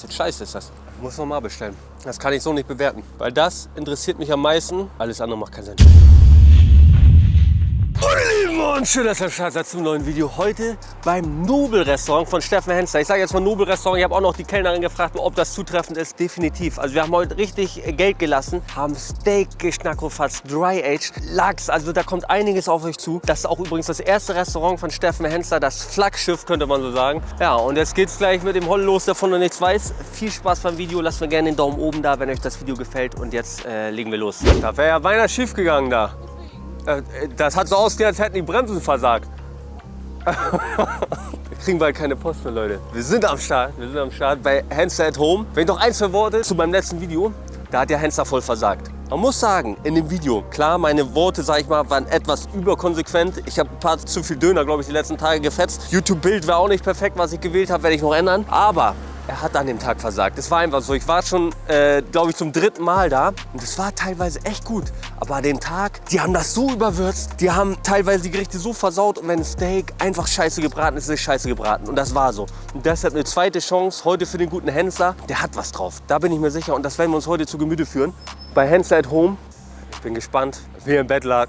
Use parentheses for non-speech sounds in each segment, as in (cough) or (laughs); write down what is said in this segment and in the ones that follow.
kostet. Scheiße ist das. Muss nochmal bestellen. Das kann ich so nicht bewerten. Weil das interessiert mich am meisten. Alles andere macht keinen Sinn. Und schön, dass ihr Start seid zum neuen Video. Heute beim Nobel-Restaurant von Steffen Hensler. Ich sage jetzt mal Nobel-Restaurant. Ich habe auch noch die Kellnerin gefragt, ob das zutreffend ist. Definitiv. Also wir haben heute richtig Geld gelassen, haben Steak geschnackofatzt, Dry-Aged, Lachs. Also da kommt einiges auf euch zu. Das ist auch übrigens das erste Restaurant von Steffen Hensler, das Flaggschiff, könnte man so sagen. Ja, und jetzt geht's gleich mit dem Holl los, der von noch nichts weiß. Viel Spaß beim Video. Lasst mir gerne den Daumen oben da, wenn euch das Video gefällt. Und jetzt äh, legen wir los. Da wäre ja beinahe schief gegangen da. Äh, Das hat so ausgesehen, als hätten die Bremsen versagt. (laughs) Wir kriegen bald keine Post mehr, Leute. Wir sind am Start. Wir sind am Start bei Hanster at Home. Wenn ich noch ein, zwei Worte zu meinem letzten Video. Da hat der Hanster voll versagt. Man muss sagen, in dem Video, klar, meine Worte, sag ich mal, waren etwas überkonsequent. Ich habe ein paar zu viel Döner, glaube ich, die letzten Tage gefetzt. YouTube-Bild war auch nicht perfekt, was ich gewählt habe, werde ich noch ändern. Aber er hat an dem Tag versagt. Es war einfach so. Ich war schon, äh, glaube ich, zum dritten Mal da. Und es war teilweise echt gut. Aber an dem Tag, die haben das so überwürzt. Die haben teilweise die Gerichte so versaut. Und wenn ein Steak einfach scheiße gebraten ist, ist es scheiße gebraten. Und das war so. Und deshalb eine zweite Chance heute für den guten Hensler. Der hat was drauf. Da bin ich mir sicher. Und das werden wir uns heute zu Gemüte führen. Bei Hensler at Home. Ich bin gespannt, wie er im Bett lag.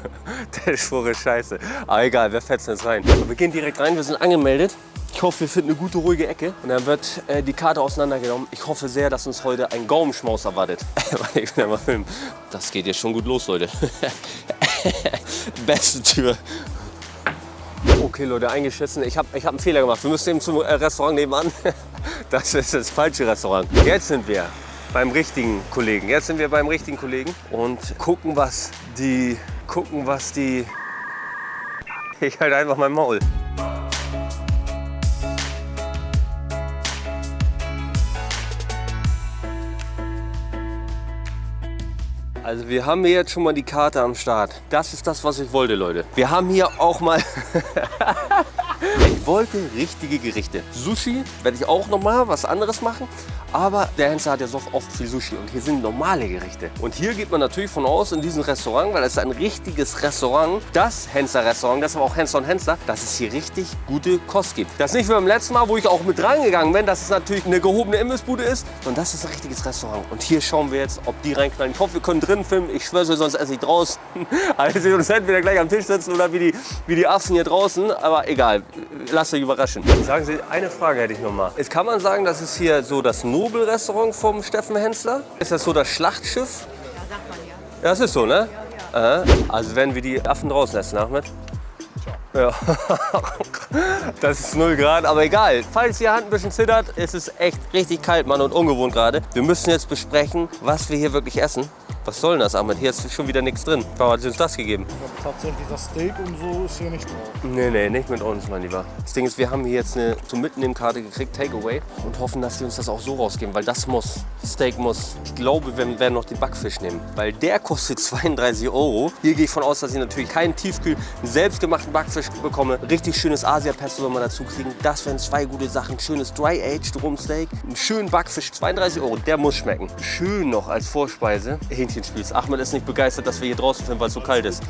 (laughs) Der Schwur ist scheiße. Aber egal, wir fetzen jetzt rein. Wir gehen direkt rein, wir sind angemeldet. Ich hoffe, wir finden eine gute, ruhige Ecke. Und dann wird äh, die Karte auseinandergenommen. Ich hoffe sehr, dass uns heute ein Gaumenschmaus erwartet. (laughs) Warte, ich will mal filmen. Das geht jetzt schon gut los, Leute. (laughs) Beste Tür. Okay, Leute, eingeschissen. Ich habe ich hab einen Fehler gemacht. Wir müssen eben zum äh, Restaurant nebenan. (laughs) Das ist das falsche Restaurant. Jetzt sind wir beim richtigen Kollegen. Jetzt sind wir beim richtigen Kollegen und gucken, was die... Gucken, was die... Ich halte einfach mein Maul. Also wir haben hier jetzt schon mal die Karte am Start. Das ist das, was ich wollte, Leute. Wir haben hier auch mal... (laughs) ich wollte richtige Gerichte. Sushi werde ich auch noch mal was anderes machen. Aber der Hensler hat ja so oft viel Sushi und hier sind normale Gerichte. Und hier geht man natürlich von aus in diesem Restaurant, weil es ist ein richtiges Restaurant, das Hensler Restaurant, das ist aber auch Hensler und Hensler, dass es hier richtig gute Kost gibt. Das ist nicht wie beim letzten Mal, wo ich auch mit reingegangen bin, dass es natürlich eine gehobene Imbissbude ist, sondern das ist ein richtiges Restaurant. Und hier schauen wir jetzt, ob die reinknallen. Ich hoffe, wir können drin filmen. Ich schwöre, sonst esse ich draußen. (laughs) Also wir uns entweder gleich am Tisch sitzen oder wie die, wie die Affen hier draußen. Aber egal, lasst euch überraschen. Sagen Sie, eine Frage hätte ich noch mal. Jetzt kann man sagen, das ist hier so das Nobelrestaurant vom Steffen Hensler. Ist das so das Schlachtschiff? Ja, sagt man ja. Ja, das ist so, ne? Aha. Also werden wir die Affen draußen essen, Ahmed? Ja. (laughs) Das ist 0 Grad, aber egal. Falls die Hand ein bisschen zittert, ist es echt richtig kalt, Mann, und ungewohnt gerade. Wir müssen jetzt besprechen, was wir hier wirklich essen. Was soll denn das, Ahmed? Hier ist schon wieder nichts drin. Warum hat sie uns das gegeben? Tatsächlich das Steak und so ist hier nicht drauf. Nee, nee, nicht mit uns, mein Lieber. Das Ding ist, wir haben hier jetzt eine zum Mitnehmen-Karte gekriegt, Takeaway, und hoffen, dass sie uns das auch so rausgeben, weil das muss. Steak muss. Ich glaube, wir werden noch den Backfisch nehmen, weil der kostet (laughs) 32 Euro. Hier gehe ich von aus, dass ich natürlich keinen Tiefkühl, einen selbstgemachten Backfisch bekomme. Richtig schönes Asia-Pesto soll man dazu kriegen. Das wären zwei gute Sachen. Schönes Dry-Aged Rumsteak, einen schönen Backfisch, 32 Euro. Der muss schmecken. Schön noch als Vorspeise Hähnchenspieß. Ahmed ist nicht begeistert, dass wir hier draußen filmen, weil es so kalt ist.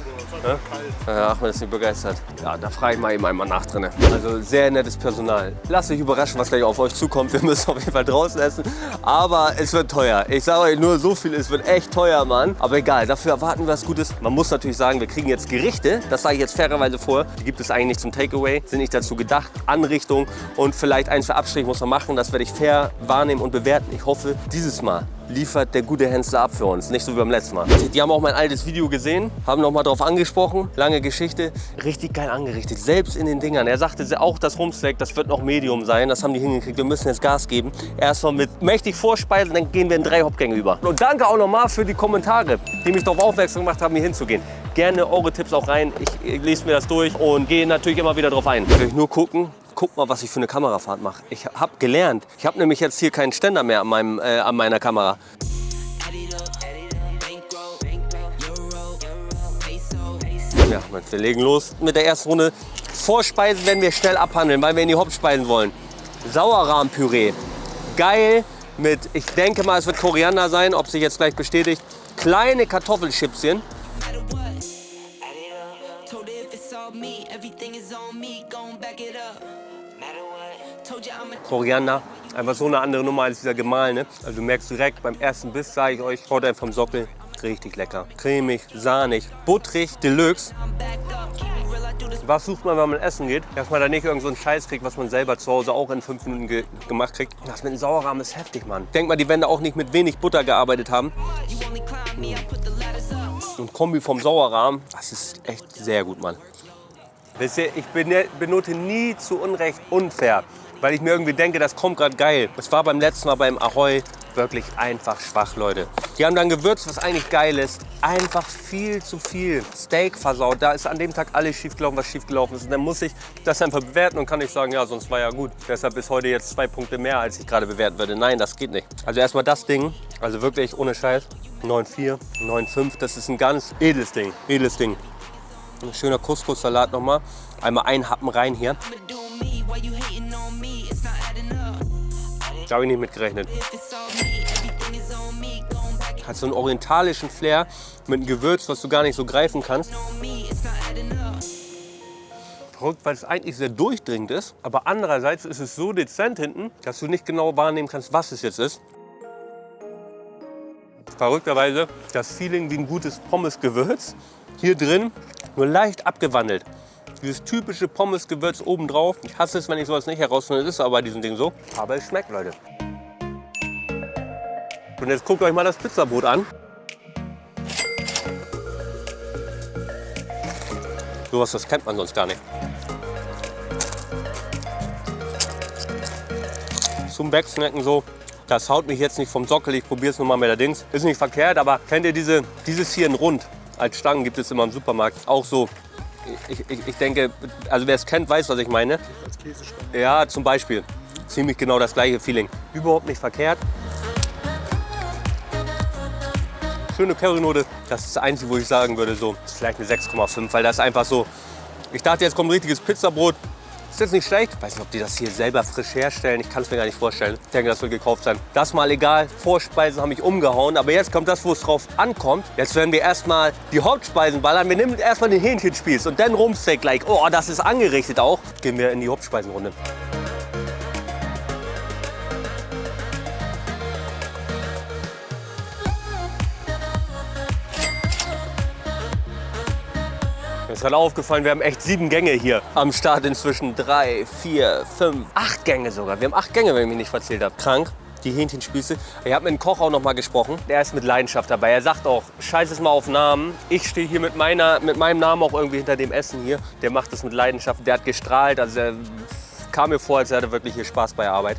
Ja? Ja, Ahmed ist nicht begeistert. Ja, da frage ich mal eben einmal nach drin. Also sehr nettes Personal. Lasst euch überraschen, was gleich auf euch zukommt. Wir müssen auf jeden Fall draußen essen. Aber es wird teuer. Ich sage euch nur so viel, es wird echt teuer, Mann. Aber egal, dafür erwarten wir was Gutes. Man muss natürlich sagen, wir kriegen jetzt Gerichte. Das sage ich jetzt fairerweise vor. Die gibt es eigentlich nicht zum Takeaway. Sind nicht dazu gedacht. Anrichtung und vielleicht ein, zwei Abstriche muss man machen. Das werde ich fair wahrnehmen und bewerten. Ich hoffe, dieses Mal liefert der gute Hensler ab für uns. Nicht so wie beim letzten Mal. Die haben auch mein altes Video gesehen, haben noch mal drauf angesprochen. Lange Geschichte. Richtig geil angerichtet. Selbst in den Dingern. Er sagte auch, das Rumsteak, das wird noch Medium sein. Das haben die hingekriegt. Wir müssen jetzt Gas geben. Erstmal mit mächtig vorspeisen, dann gehen wir in drei Hauptgänge über. Und danke auch noch mal für die Kommentare, die mich darauf aufmerksam gemacht haben, hier hinzugehen. Gerne eure Tipps auch rein. Ich, ich lese mir das durch und gehe natürlich immer wieder drauf ein. Ich will nur gucken, guck mal, was ich für eine Kamerafahrt mache. Ich habe gelernt. Ich habe nämlich jetzt hier keinen Ständer mehr an, meinem, äh, an meiner Kamera. Ja, wir legen los mit der ersten Runde. Vorspeisen werden wir schnell abhandeln, weil wir in die Hauptspeisen wollen. Sauerrahmpüree. Geil mit, ich denke mal, es wird Koriander sein, ob sich jetzt gleich bestätigt. Kleine Kartoffelchipschen. Koriander, Einfach so eine andere Nummer als dieser gemahlene. Also du merkst direkt beim ersten Biss, sage ich euch, haut vom Sockel. Richtig lecker. Cremig, sahnig, butterig, deluxe. Was sucht man, wenn man essen geht? Dass man da nicht irgend so einen Scheiß kriegt, was man selber zu Hause auch in fünf Minuten ge gemacht kriegt. Das mit dem Sauerrahmen ist heftig, Mann. Denk mal, die da auch nicht mit wenig Butter gearbeitet haben. Und Kombi vom Sauerrahmen, das ist echt sehr gut, Mann. Wisst ihr, ich benote nie zu Unrecht unfair, weil ich mir irgendwie denke, das kommt gerade geil. Es war beim letzten Mal beim Ahoi wirklich einfach schwach, Leute. Die haben dann gewürzt, was eigentlich geil ist. Einfach viel zu viel Steak versaut. Da ist an dem Tag alles schiefgelaufen, was schiefgelaufen ist. Und dann muss ich das einfach bewerten und kann nicht sagen, ja, sonst war ja gut. Deshalb ist heute jetzt zwei Punkte mehr, als ich gerade bewerten würde. Nein, das geht nicht. Also erstmal das Ding, also wirklich ohne Scheiß. 9,4, 9,5, das ist ein ganz edles Ding, edles Ding. Ein schöner Couscous-Salat nochmal. Einmal ein Happen rein hier. Da habe ich nicht mit gerechnet. Hat so einen orientalischen Flair mit einem Gewürz, was du gar nicht so greifen kannst. Verrückt, weil es eigentlich sehr durchdringend ist. Aber andererseits ist es so dezent hinten, dass du nicht genau wahrnehmen kannst, was es jetzt ist. Verrückterweise das Feeling wie ein gutes Pommesgewürz. Hier drin nur leicht abgewandelt. Dieses typische Pommesgewürz obendrauf. Ich hasse es, wenn ich sowas nicht herausfinde. Ist aber bei diesem Ding so. Aber es schmeckt, Leute. Und jetzt guckt euch mal das Pizzabrot an. Sowas, das kennt man sonst gar nicht. Zum Wegsnacken so. Das haut mich jetzt nicht vom Sockel. Ich probiere es nochmal mit der Dings. Ist nicht verkehrt, aber kennt ihr diese, dieses hier in Rund? Als Stangen gibt es immer im Supermarkt. Auch so ich, ich, ich, denke, also wer es kennt, weiß, was ich meine. Als Ja, zum Beispiel. Ziemlich genau das gleiche Feeling. Überhaupt nicht verkehrt. Schöne Currynote. Das ist das Einzige, wo ich sagen würde, so, ist vielleicht eine 6,5, weil das einfach so. Ich dachte, jetzt kommt ein richtiges Pizzabrot. Ist jetzt nicht schlecht. Ich weiß nicht, ob die das hier selber frisch herstellen. Ich kann es mir gar nicht vorstellen. Ich denke, das wird gekauft sein. Das mal egal. Vorspeisen haben mich umgehauen. Aber jetzt kommt das, wo es drauf ankommt. Jetzt werden wir erstmal die Hauptspeisen ballern. Wir nehmen erstmal den Hähnchenspieß und dann Rumsteak like. Oh, das ist angerichtet auch. Gehen wir in die Hauptspeisenrunde. Mir ist gerade aufgefallen, wir haben echt sieben Gänge hier am Start inzwischen. Drei, vier, fünf, acht Gänge sogar. Wir haben acht Gänge, wenn ich mich nicht verzählt habe. Krank die Hähnchenspieße. Ich habe mit dem Koch auch noch mal gesprochen. Der ist mit Leidenschaft dabei. Er sagt auch, scheiß es mal auf Namen. Ich stehe hier mit, meiner, mit meinem Namen auch irgendwie hinter dem Essen hier. Der macht das mit Leidenschaft. Der hat gestrahlt. Also er kam mir vor, als hätte er wirklich hier Spaß bei der Arbeit.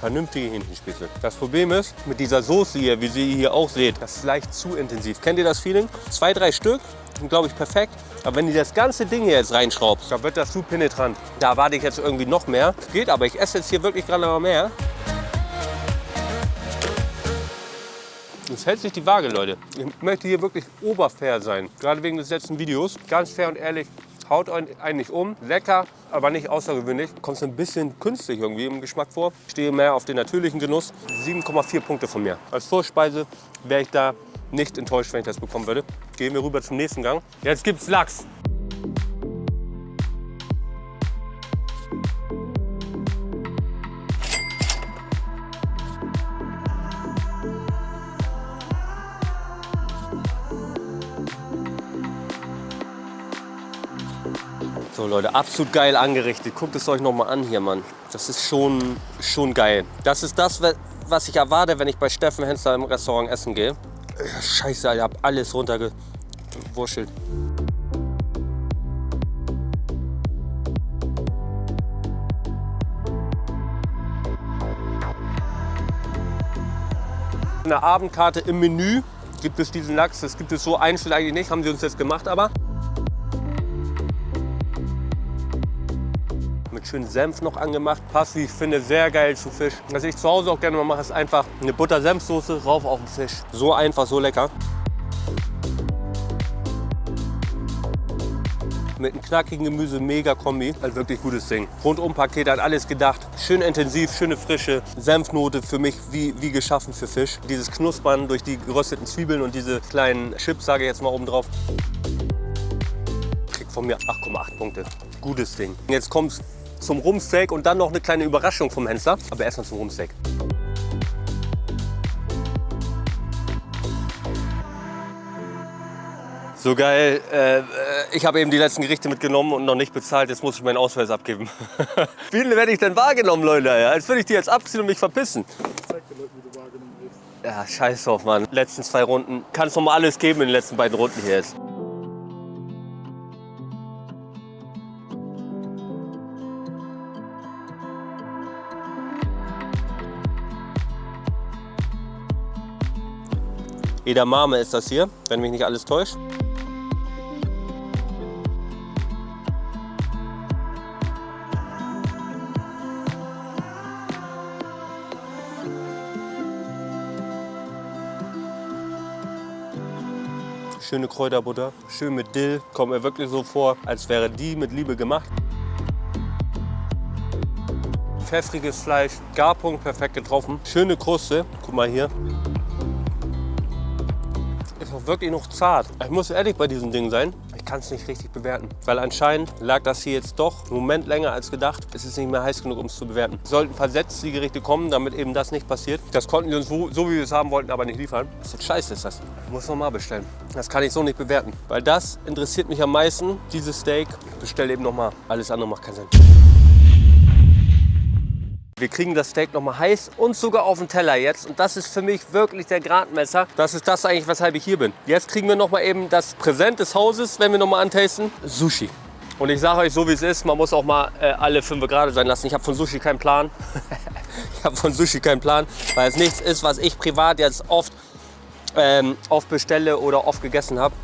Vernünftige Hähnchenspitze. Das Problem ist, mit dieser Soße hier, wie Sie hier auch seht, das ist leicht zu intensiv. Kennt ihr das Feeling? Zwei, drei Stück sind, glaube ich, perfekt. Aber wenn ihr das ganze Ding hier jetzt reinschraubt, dann wird das zu penetrant. Da erwarte ich jetzt irgendwie noch mehr. Geht aber, ich esse jetzt hier wirklich gerade noch mehr. Es hält sich die Waage, Leute. Ich möchte hier wirklich oberfair sein. Gerade wegen des letzten Videos. Ganz fair und ehrlich, haut einen nicht um. Lecker, aber nicht außergewöhnlich. Kommt ein bisschen künstlich irgendwie im Geschmack vor. Stehe mehr auf den natürlichen Genuss. 7,4 Punkte von mir. Als Vorspeise wäre ich da nicht enttäuscht, wenn ich das bekommen würde. Gehen wir rüber zum nächsten Gang. Jetzt gibt's Lachs. Leute, absolut geil angerichtet. Guckt es euch noch mal an hier, Mann. Das ist schon, schon geil. Das ist das, was ich erwarte, wenn ich bei Steffen Hensler im Restaurant essen gehe. Scheiße, ich habe alles runtergewurschtelt. In der Abendkarte im Menü gibt es diesen Lachs. Das gibt es so einzeln eigentlich nicht, haben sie uns jetzt gemacht, aber mit schönem Senf noch angemacht. Passt, wie ich finde, sehr geil zu Fisch. Was ich zu Hause auch gerne mal mache, ist einfach eine Butter-Senfsoße rauf auf den Fisch. So einfach, so lecker. mit einem knackigen Gemüse, mega Kombi. Ein wirklich gutes Ding. Rundum-Paket hat alles gedacht. Schön intensiv, schöne Frische. Senfnote für mich wie, wie geschaffen für Fisch. Dieses Knuspern durch die gerösteten Zwiebeln und diese kleinen Chips, sage ich jetzt mal oben drauf. Kriegt von mir 8,8 Punkte. Gutes Ding. Jetzt kommt zum Rumsteak und dann noch eine kleine Überraschung vom Hensler. Aber erstmal zum Rumsteak. So geil. Äh, ich habe eben die letzten Gerichte mitgenommen und noch nicht bezahlt. Jetzt muss ich meinen Ausweis abgeben. (laughs) Wie werde ich denn wahrgenommen, Leute? Als würde ich die jetzt abziehen und mich verpissen. Zeig den Leuten, wie du wahrgenommen wirst. Ja, scheiß drauf, Mann. Letzten zwei Runden. Kann es noch mal alles geben in den letzten beiden Runden hier jetzt. Edamame ist das hier, wenn mich nicht alles täuscht. Schöne Kräuterbutter, schön mit Dill. Kommt mir wirklich so vor, als wäre die mit Liebe gemacht. Pfeffriges Fleisch, Garpunkt perfekt getroffen. Schöne Kruste, guck mal hier. Auch wirklich noch zart. Ich muss ehrlich bei diesem Ding sein. Ich kann es nicht richtig bewerten. Weil anscheinend lag das hier jetzt doch einen Moment länger als gedacht. Es ist nicht mehr heiß genug, um es zu bewerten. Es sollten versetzt die Gerichte kommen, damit eben das nicht passiert. Das konnten wir uns so, so wie wir es haben wollten, aber nicht liefern. Was für Scheiße ist das? Ich muss nochmal bestellen. Das kann ich so nicht bewerten. Weil das interessiert mich am meisten, dieses Steak. Ich bestelle eben nochmal. Alles andere macht keinen Sinn. Wir kriegen das Steak noch mal heiß und sogar auf den Teller jetzt. Und das ist für mich wirklich der Gradmesser. Das ist das eigentlich, weshalb ich hier bin. Jetzt kriegen wir noch mal eben das Präsent des Hauses, wenn wir noch mal antasten. Sushi. Und ich sage euch so, wie es ist, man muss auch mal äh, alle fünf gerade sein lassen. Ich habe von Sushi keinen Plan. (laughs) ich habe von Sushi keinen Plan, weil es nichts ist, was ich privat jetzt oft, ähm, oft bestelle oder oft gegessen habe.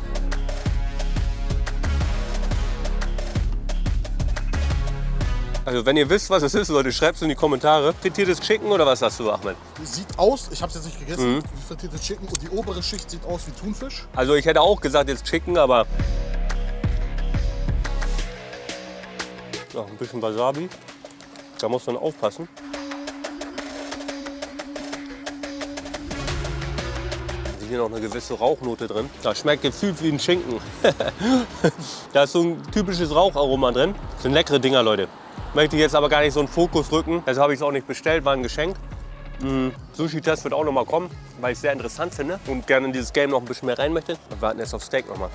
Also wenn ihr wisst, was es ist, Leute, schreibt es in die Kommentare. Frittiertes Chicken oder was hast du, Ahmed? Sieht aus, ich habe es jetzt nicht gegessen, wie frittiertes Chicken und die obere Schicht sieht aus wie Thunfisch. Also ich hätte auch gesagt jetzt Chicken, aber... Noch ein bisschen Wasabi. Da muss man aufpassen. Hier noch eine gewisse Rauchnote drin. Das schmeckt gefühlt wie ein Schinken. (laughs) da ist so ein typisches Raucharoma drin. Das sind leckere Dinger, Leute. Möchte ich jetzt aber gar nicht so einen Fokus rücken. Also habe ich es auch nicht bestellt, war ein Geschenk. Mm, Sushi-Test wird auch noch mal kommen, weil ich es sehr interessant finde und gerne in dieses Game noch ein bisschen mehr rein möchte. Wir warten jetzt auf Steak noch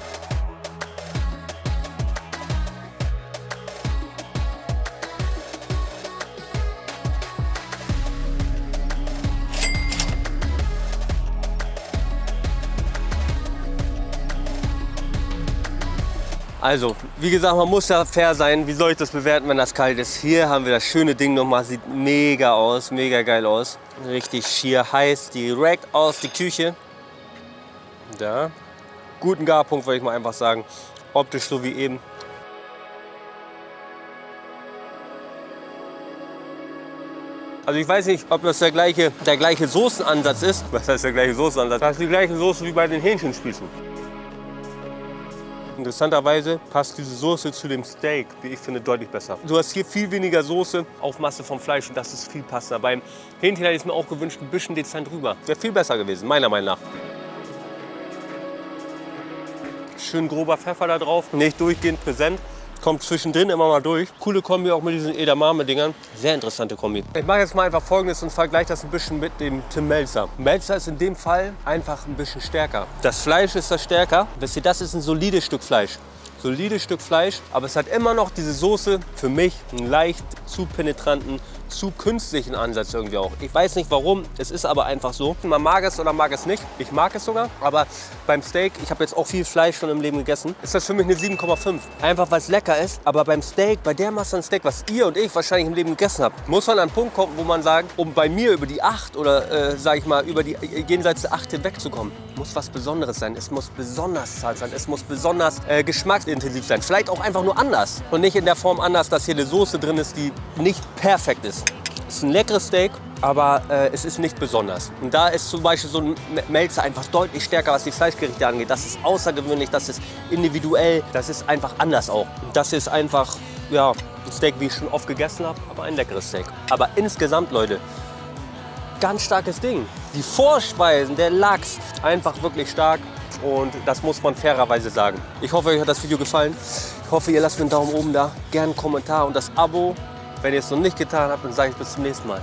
Also, wie gesagt, man muss ja fair sein. Wie soll ich das bewerten, wenn das kalt ist? Hier haben wir das schöne Ding nochmal. Sieht mega aus, mega geil aus. Richtig schier heiß, direkt aus die Küche. Da. Guten Garpunkt, würde ich mal einfach sagen. Optisch so wie eben. Also ich weiß nicht, ob das der gleiche, der gleiche Soßenansatz ist. (laughs) Was heißt der gleiche Soßenansatz? Das ist die gleiche Soße wie bei den Hähnchenspießen. Interessanterweise passt diese Soße zu dem Steak, wie ich finde, deutlich besser. Du hast hier viel weniger Soße auf Masse vom Fleisch und das ist viel passender. Beim Hähnchen hätte ich es mir auch gewünscht, ein bisschen dezent drüber. Wäre viel besser gewesen, meiner Meinung nach. Schön grober Pfeffer da drauf, nicht durchgehend präsent kommt zwischendrin immer mal durch. Coole Kombi auch mit diesen Edamame-Dingern. Sehr interessante Kombi. Ich mache jetzt mal einfach folgendes und vergleiche das ein bisschen mit dem Tim Melzer. Melzer ist in dem Fall einfach ein bisschen stärker. Das Fleisch ist das stärker. Wisst ihr, das ist ein solides Stück Fleisch solides Stück Fleisch, aber es hat immer noch diese Soße, für mich einen leicht zu penetranten, zu künstlichen Ansatz irgendwie auch. Ich weiß nicht warum, es ist aber einfach so. Man mag es oder mag es nicht. Ich mag es sogar, aber beim Steak, ich habe jetzt auch viel Fleisch schon im Leben gegessen, ist das für mich eine 7,5. Einfach weil es lecker ist, aber beim Steak, bei der Masse an Steak, was ihr und ich wahrscheinlich im Leben gegessen habt, muss man an einen Punkt kommen, wo man sagt, um bei mir über die 8 oder äh, sage ich mal über die äh, jenseits der 8 hinwegzukommen, muss was Besonderes sein. Es muss besonders zart sein, es muss besonders äh, geschmacksintensiv sein. Vielleicht auch einfach nur anders und nicht in der Form anders, dass hier eine Soße drin ist, die nicht perfekt ist. Es ist ein leckeres Steak, aber äh, es ist nicht besonders. Und da ist zum Beispiel so ein Melzer einfach deutlich stärker, was die Fleischgerichte angeht. Das ist außergewöhnlich, das ist individuell, das ist einfach anders auch. Das ist einfach, ja, ein Steak, wie ich schon oft gegessen habe, aber ein leckeres Steak. Aber insgesamt, Leute, ganz starkes Ding. Die Vorspeisen, der Lachs, einfach wirklich stark. Und das muss man fairerweise sagen. Ich hoffe, euch hat das Video gefallen. Ich hoffe, ihr lasst mir einen Daumen oben da, gerne einen Kommentar und das Abo. Wenn ihr es noch nicht getan habt, dann sage ich bis zum nächsten Mal.